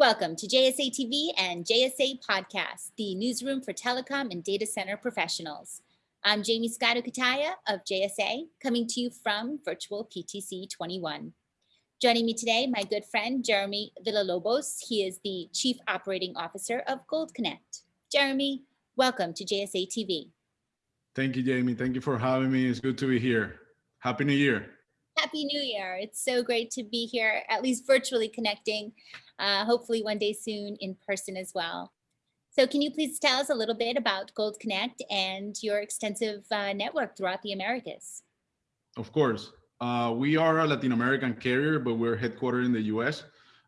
Welcome to JSA TV and JSA Podcast, the newsroom for telecom and data center professionals. I'm Jaymie Scotto Cutaia of JSA, coming to you from Virtual PTC 21. Joining me today, my good friend, Jeremy Villalobos. He is the Chief Operating Officer of Gold Connect. Jeremy, welcome to JSA TV. Thank you, Jaymie. Thank you for having me. It's good to be here. Happy New Year. Happy New Year. It's so great to be here, at least virtually connecting, uh, hopefully one day soon in person as well. So can you please tell us a little bit about Gold Connect and your extensive uh, network throughout the Americas? Of course. Uh, we are a Latin American carrier, but we're headquartered in the US.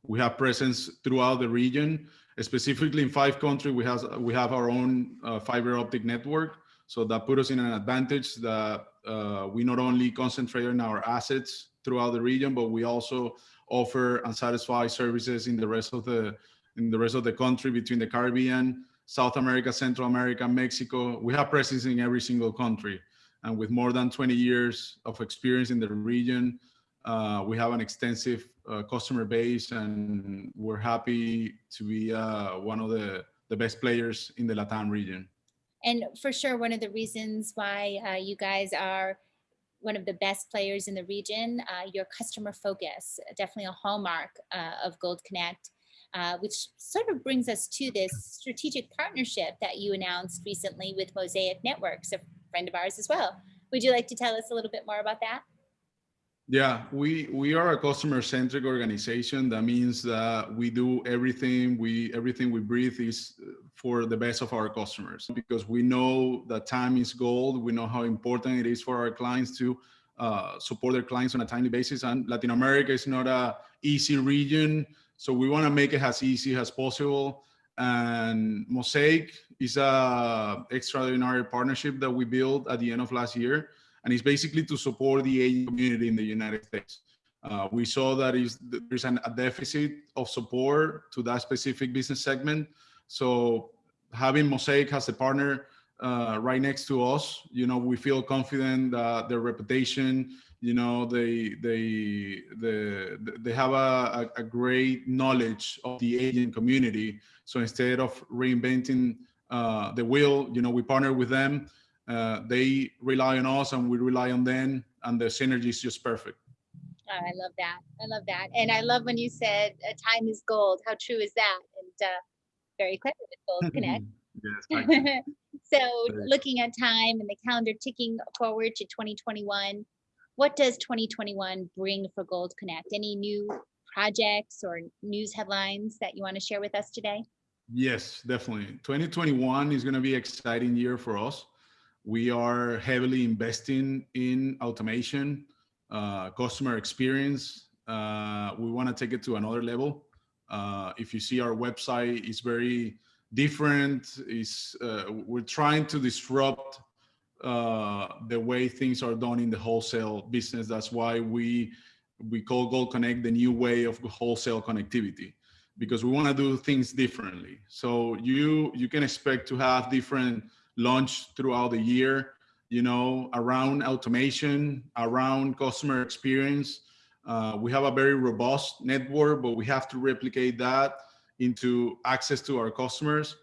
We have presence throughout the region, specifically in five countries. We have, we have our own uh, fiber optic network. So that put us in an advantage that uh, we not only concentrate on our assets throughout the region, but we also offer and satisfy services in the rest of the in the rest of the country between the Caribbean, South America, Central America, Mexico. We have presence in every single country. And with more than 20 years of experience in the region, uh, we have an extensive uh, customer base and we're happy to be uh, one of the, the best players in the Latam region. And for sure, one of the reasons why uh, you guys are one of the best players in the region, uh, your customer focus, definitely a hallmark uh, of Gold Connect, uh, which sort of brings us to this strategic partnership that you announced recently with Mosaic Networks, a friend of ours as well. Would you like to tell us a little bit more about that? Yeah, we we are a customer-centric organization. That means that we do everything we everything we breathe is for the best of our customers because we know that time is gold. We know how important it is for our clients to uh, support their clients on a timely basis. And Latin America is not a easy region, so we want to make it as easy as possible. And Mosaic is a extraordinary partnership that we built at the end of last year and it's basically to support the aging community in the United States. Uh, we saw that there's an, a deficit of support to that specific business segment. So having Mosaic as a partner uh, right next to us, you know, we feel confident that their reputation, you know, they they they they have a, a great knowledge of the aging community. So instead of reinventing uh, the wheel, you know, we partner with them uh, they rely on us and we rely on them and the synergy is just perfect. Oh, I love that. I love that. And I love when you said time is gold. How true is that? And uh, very clever with Gold Connect. yes, so looking at time and the calendar ticking forward to 2021, what does 2021 bring for Gold Connect? Any new projects or news headlines that you want to share with us today? Yes, definitely. 2021 is going to be an exciting year for us. We are heavily investing in automation, uh, customer experience. Uh, we want to take it to another level. Uh, if you see our website, it's very different. Is uh, we're trying to disrupt uh, the way things are done in the wholesale business. That's why we we call Gold Connect the new way of wholesale connectivity because we want to do things differently. So you you can expect to have different launch throughout the year, you know, around automation, around customer experience. Uh, we have a very robust network, but we have to replicate that into access to our customers.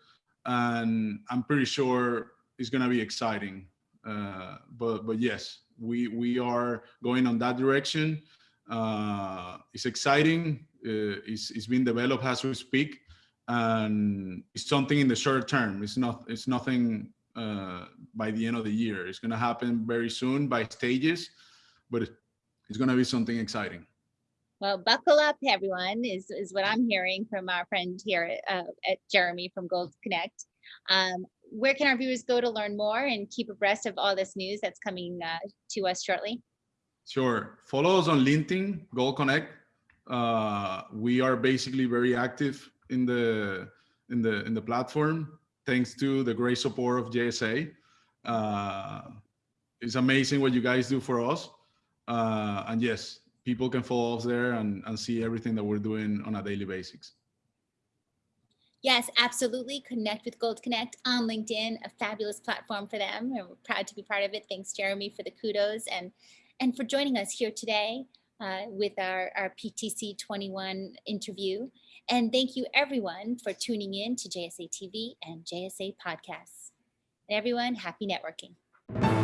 And I'm pretty sure it's going to be exciting. Uh, but but yes, we we are going on that direction. Uh, it's exciting. Uh, it's, it's being developed as we speak, and it's something in the short term. It's not. It's nothing uh, by the end of the year. It's going to happen very soon by stages, but it's going to be something exciting. Well, buckle up, everyone, is, is what I'm hearing from our friend here uh, at Jeremy from Gold Connect. Um, where can our viewers go to learn more and keep abreast of all this news that's coming uh, to us shortly? Sure. Follow us on LinkedIn, Gold Connect. Uh, we are basically very active in the in the in the platform thanks to the great support of JSA. Uh, it's amazing what you guys do for us. Uh, and yes, people can follow us there and, and see everything that we're doing on a daily basis. Yes, absolutely. Connect with Gold Connect on LinkedIn, a fabulous platform for them. And we're proud to be part of it. Thanks, Jeremy, for the kudos and, and for joining us here today. uh, with our, our PTC 21 interview. And thank you everyone for tuning in to JSA TV and JSA podcasts. And everyone, happy networking.